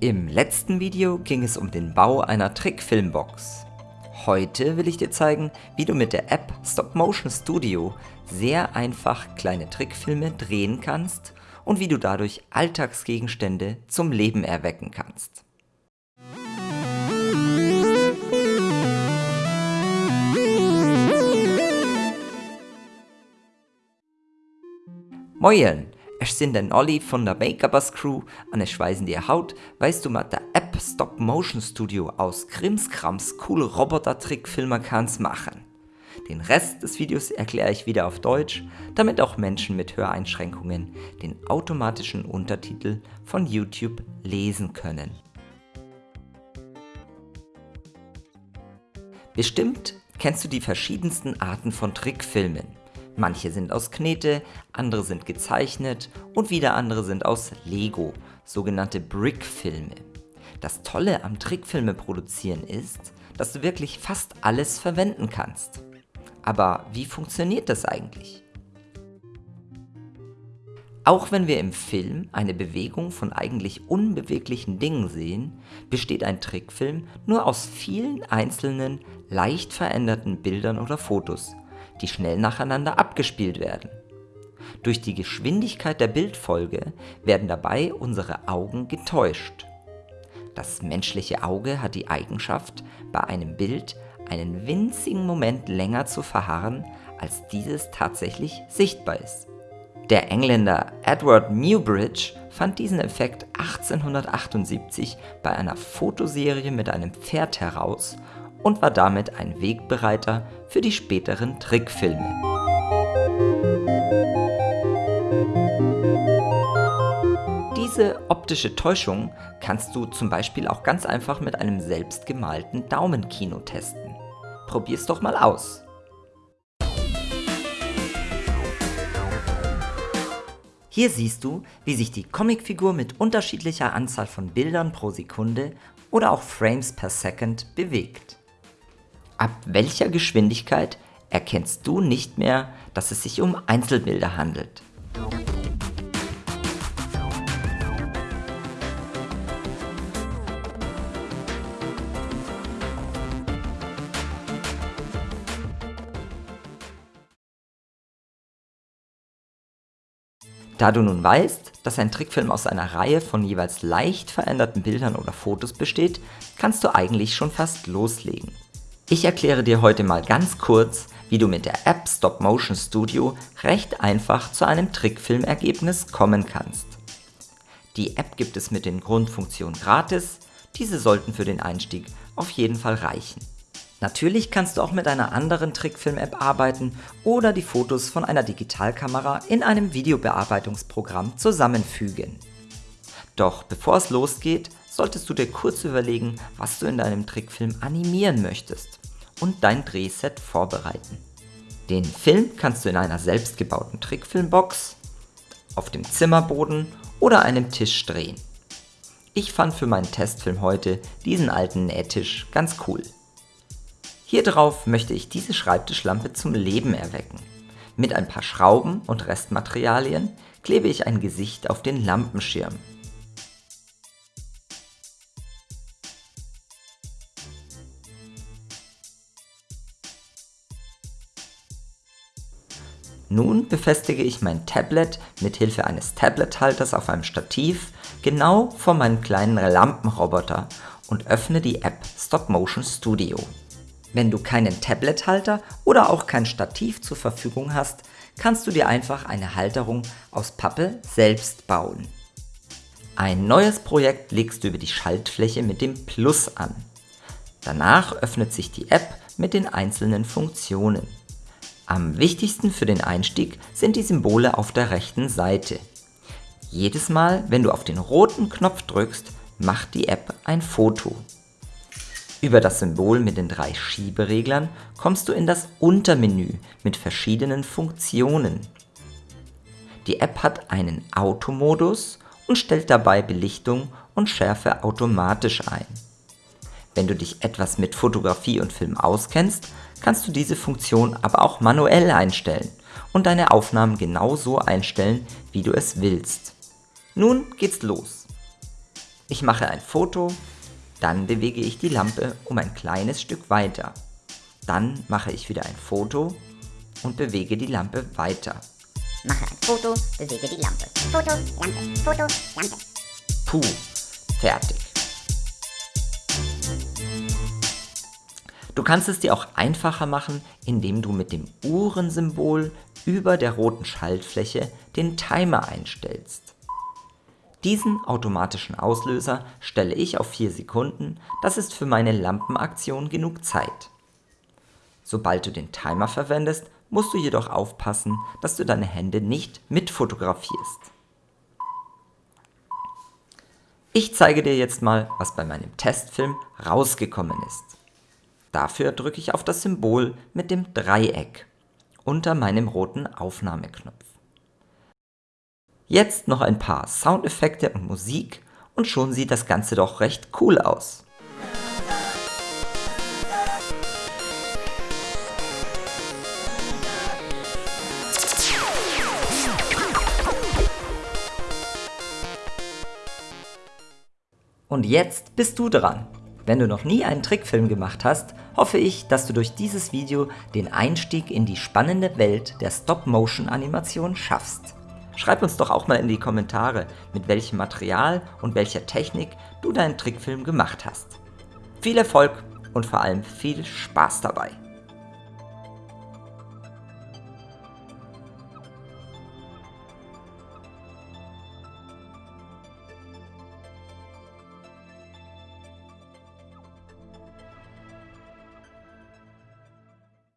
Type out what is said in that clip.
Im letzten Video ging es um den Bau einer Trickfilmbox. Heute will ich dir zeigen, wie du mit der App Stop Motion Studio sehr einfach kleine Trickfilme drehen kannst und wie du dadurch Alltagsgegenstände zum Leben erwecken kannst. Moin! Ich sind den Olli von der Makerbus Crew und ich weisen dir Haut, weißt du mit der App Stop Motion Studio aus Krimskrams coole Roboter-Trickfilmer kannst machen. Den Rest des Videos erkläre ich wieder auf Deutsch, damit auch Menschen mit Höreinschränkungen den automatischen Untertitel von YouTube lesen können. Bestimmt kennst du die verschiedensten Arten von Trickfilmen. Manche sind aus Knete, andere sind gezeichnet und wieder andere sind aus Lego, sogenannte Brickfilme. Das Tolle am Trickfilme produzieren ist, dass du wirklich fast alles verwenden kannst. Aber wie funktioniert das eigentlich? Auch wenn wir im Film eine Bewegung von eigentlich unbeweglichen Dingen sehen, besteht ein Trickfilm nur aus vielen einzelnen, leicht veränderten Bildern oder Fotos, die schnell nacheinander abgespielt werden. Durch die Geschwindigkeit der Bildfolge werden dabei unsere Augen getäuscht. Das menschliche Auge hat die Eigenschaft, bei einem Bild einen winzigen Moment länger zu verharren, als dieses tatsächlich sichtbar ist. Der Engländer Edward Newbridge fand diesen Effekt 1878 bei einer Fotoserie mit einem Pferd heraus und war damit ein Wegbereiter für die späteren Trickfilme. Diese optische Täuschung kannst du zum Beispiel auch ganz einfach mit einem selbstgemalten Daumenkino testen. Probier's doch mal aus. Hier siehst du, wie sich die Comicfigur mit unterschiedlicher Anzahl von Bildern pro Sekunde oder auch Frames per Second bewegt. Ab welcher Geschwindigkeit erkennst du nicht mehr, dass es sich um Einzelbilder handelt. Da du nun weißt, dass ein Trickfilm aus einer Reihe von jeweils leicht veränderten Bildern oder Fotos besteht, kannst du eigentlich schon fast loslegen. Ich erkläre dir heute mal ganz kurz, wie du mit der App Stop Motion Studio recht einfach zu einem Trickfilmergebnis kommen kannst. Die App gibt es mit den Grundfunktionen gratis, diese sollten für den Einstieg auf jeden Fall reichen. Natürlich kannst du auch mit einer anderen Trickfilm-App arbeiten oder die Fotos von einer Digitalkamera in einem Videobearbeitungsprogramm zusammenfügen. Doch bevor es losgeht, solltest du dir kurz überlegen, was du in deinem Trickfilm animieren möchtest und dein Drehset vorbereiten. Den Film kannst du in einer selbstgebauten Trickfilmbox, auf dem Zimmerboden oder einem Tisch drehen. Ich fand für meinen Testfilm heute diesen alten Nähtisch ganz cool. Hier drauf möchte ich diese Schreibtischlampe zum Leben erwecken. Mit ein paar Schrauben und Restmaterialien klebe ich ein Gesicht auf den Lampenschirm Nun befestige ich mein Tablet mit Hilfe eines Tablet-Halters auf einem Stativ genau vor meinem kleinen Lampenroboter und öffne die App Stop Motion Studio. Wenn du keinen Tablet-Halter oder auch kein Stativ zur Verfügung hast, kannst du dir einfach eine Halterung aus Pappe selbst bauen. Ein neues Projekt legst du über die Schaltfläche mit dem Plus an. Danach öffnet sich die App mit den einzelnen Funktionen. Am wichtigsten für den Einstieg sind die Symbole auf der rechten Seite. Jedes Mal, wenn du auf den roten Knopf drückst, macht die App ein Foto. Über das Symbol mit den drei Schiebereglern kommst du in das Untermenü mit verschiedenen Funktionen. Die App hat einen Automodus und stellt dabei Belichtung und Schärfe automatisch ein. Wenn du dich etwas mit Fotografie und Film auskennst, kannst du diese Funktion aber auch manuell einstellen und deine Aufnahmen genauso einstellen, wie du es willst. Nun geht's los. Ich mache ein Foto, dann bewege ich die Lampe um ein kleines Stück weiter. Dann mache ich wieder ein Foto und bewege die Lampe weiter. Mache ein Foto, bewege die Lampe. Foto, Lampe, Foto, Lampe. Puh, fertig. Du kannst es dir auch einfacher machen, indem du mit dem Uhrensymbol über der roten Schaltfläche den Timer einstellst. Diesen automatischen Auslöser stelle ich auf 4 Sekunden, das ist für meine Lampenaktion genug Zeit. Sobald du den Timer verwendest, musst du jedoch aufpassen, dass du deine Hände nicht mitfotografierst. Ich zeige dir jetzt mal, was bei meinem Testfilm rausgekommen ist. Dafür drücke ich auf das Symbol mit dem Dreieck unter meinem roten Aufnahmeknopf. Jetzt noch ein paar Soundeffekte und Musik und schon sieht das Ganze doch recht cool aus. Und jetzt bist du dran. Wenn du noch nie einen Trickfilm gemacht hast, hoffe ich, dass du durch dieses Video den Einstieg in die spannende Welt der Stop-Motion-Animation schaffst. Schreib uns doch auch mal in die Kommentare, mit welchem Material und welcher Technik du deinen Trickfilm gemacht hast. Viel Erfolg und vor allem viel Spaß dabei!